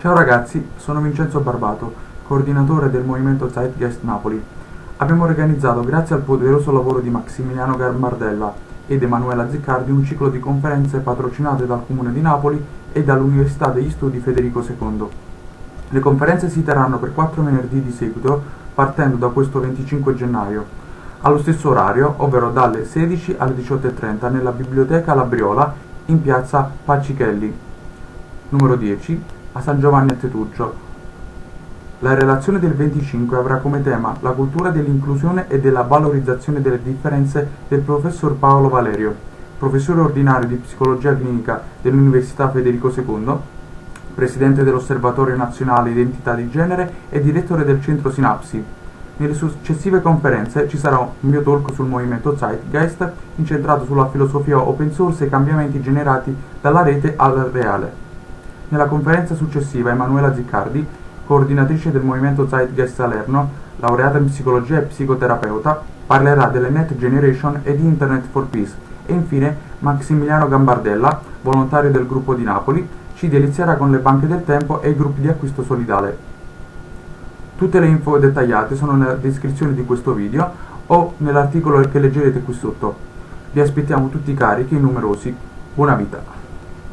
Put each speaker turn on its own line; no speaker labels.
Ciao ragazzi, sono Vincenzo Barbato, coordinatore del movimento Zeitgeist Napoli. Abbiamo organizzato, grazie al poderoso lavoro di Maximiliano Gambardella ed Emanuela Ziccardi, un ciclo di conferenze patrocinate dal Comune di Napoli e dall'Università degli Studi Federico II. Le conferenze si terranno per quattro venerdì di seguito, partendo da questo 25 gennaio, allo stesso orario, ovvero dalle 16 alle 18.30 nella Biblioteca Labriola in piazza Pacichelli, numero 10, a San Giovanni a Tetuccio. La relazione del 25 avrà come tema la cultura dell'inclusione e della valorizzazione delle differenze del professor Paolo Valerio, professore ordinario di psicologia clinica dell'Università Federico II, presidente dell'Osservatorio Nazionale Identità di Genere e direttore del centro Sinapsi. Nelle successive conferenze ci sarà un mio talk sul movimento Zeitgeist incentrato sulla filosofia open source e i cambiamenti generati dalla rete al reale. Nella conferenza successiva Emanuela Ziccardi, coordinatrice del movimento Zeitgeist Salerno, laureata in psicologia e psicoterapeuta, parlerà delle Net Generation e di Internet for Peace e infine Maximiliano Gambardella, volontario del gruppo di Napoli, ci delizierà con le banche del tempo e i gruppi di acquisto solidale. Tutte le info dettagliate sono nella descrizione di questo video o nell'articolo che leggerete qui sotto. Vi aspettiamo tutti carichi e numerosi. Buona vita!